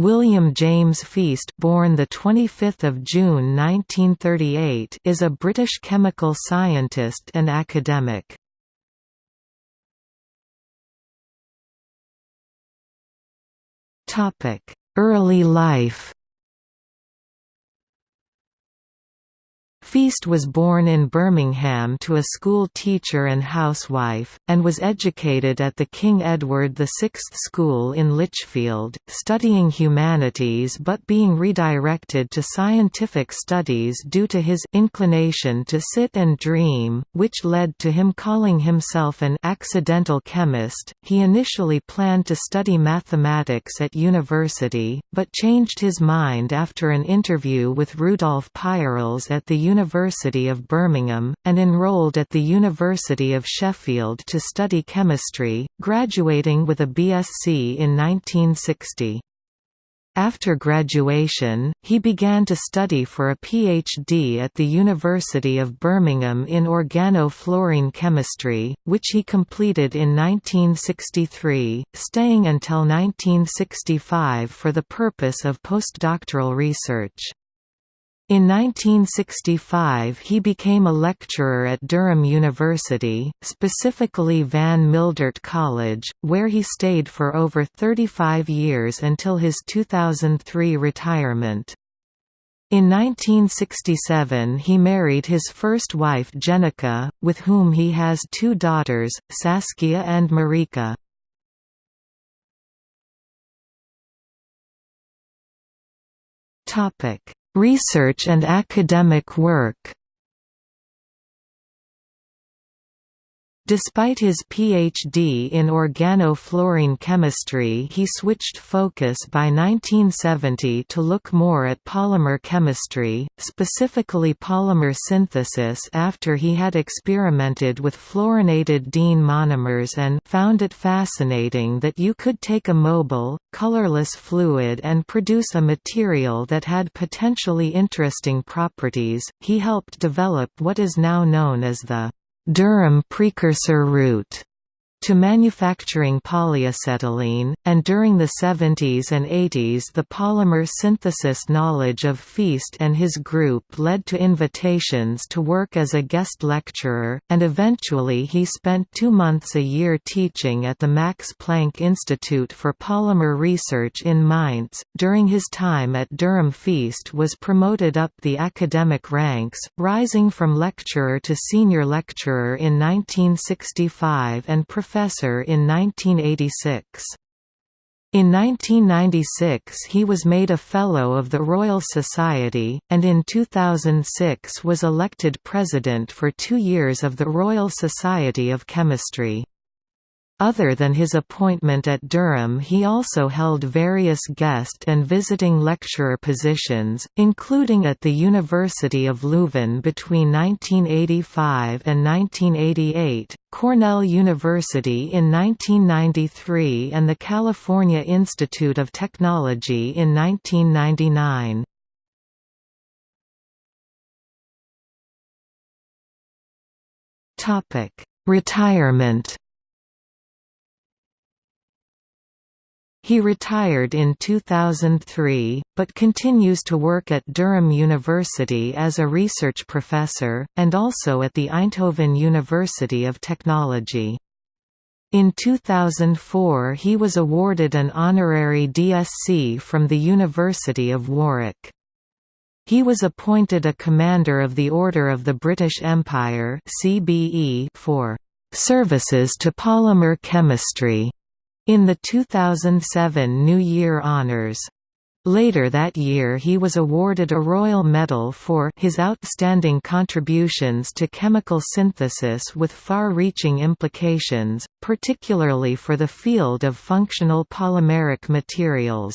William James Feast, born the 25th of June 1938, is a British chemical scientist and academic. Topic: Early life. Feast was born in Birmingham to a school teacher and housewife, and was educated at the King Edward VI School in Lichfield, studying humanities but being redirected to scientific studies due to his inclination to sit and dream, which led to him calling himself an accidental chemist. He initially planned to study mathematics at university, but changed his mind after an interview with Rudolf Peierls at the University University of Birmingham, and enrolled at the University of Sheffield to study chemistry, graduating with a BSc in 1960. After graduation, he began to study for a PhD at the University of Birmingham in organofluorine chemistry, which he completed in 1963, staying until 1965 for the purpose of postdoctoral research. In 1965 he became a lecturer at Durham University, specifically Van Mildert College, where he stayed for over 35 years until his 2003 retirement. In 1967 he married his first wife Jenica, with whom he has two daughters, Saskia and Marika. Topic Research and academic work Despite his PhD in organofluorine chemistry he switched focus by 1970 to look more at polymer chemistry, specifically polymer synthesis after he had experimented with fluorinated diene monomers and found it fascinating that you could take a mobile, colorless fluid and produce a material that had potentially interesting properties. He helped develop what is now known as the Durham precursor route to manufacturing polyacetylene, and during the 70s and 80s the polymer synthesis knowledge of Feast and his group led to invitations to work as a guest lecturer, and eventually he spent two months a year teaching at the Max Planck Institute for Polymer Research in Mainz. During his time at Durham Feast was promoted up the academic ranks, rising from lecturer to senior lecturer in 1965 and professor in 1986. In 1996 he was made a Fellow of the Royal Society, and in 2006 was elected President for two years of the Royal Society of Chemistry. Other than his appointment at Durham he also held various guest and visiting lecturer positions, including at the University of Leuven between 1985 and 1988, Cornell University in 1993 and the California Institute of Technology in 1999. Retirement He retired in 2003, but continues to work at Durham University as a research professor, and also at the Eindhoven University of Technology. In 2004 he was awarded an honorary DSc from the University of Warwick. He was appointed a Commander of the Order of the British Empire for "...services to polymer chemistry." In the 2007 New Year Honours. Later that year he was awarded a Royal Medal for his outstanding contributions to chemical synthesis with far-reaching implications, particularly for the field of functional polymeric materials.